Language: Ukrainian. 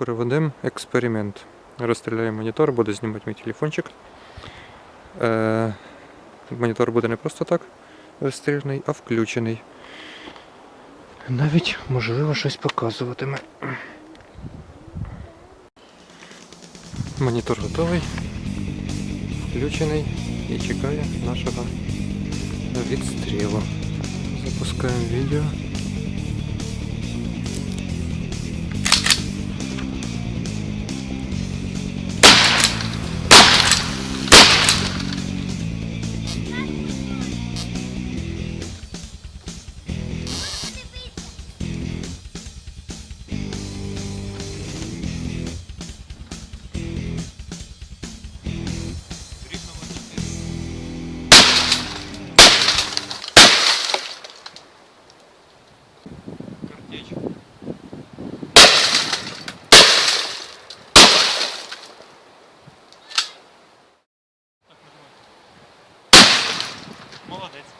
Проведемо експеримент. Розстріляю монітор, буде знімати мій телефончик. Е, монітор буде не просто так розстріляний, а включений. Навіть, можливо, щось показуватиме. Монітор готовий, включений і чекає нашого відстрілу. Запускаємо відео. Молодець.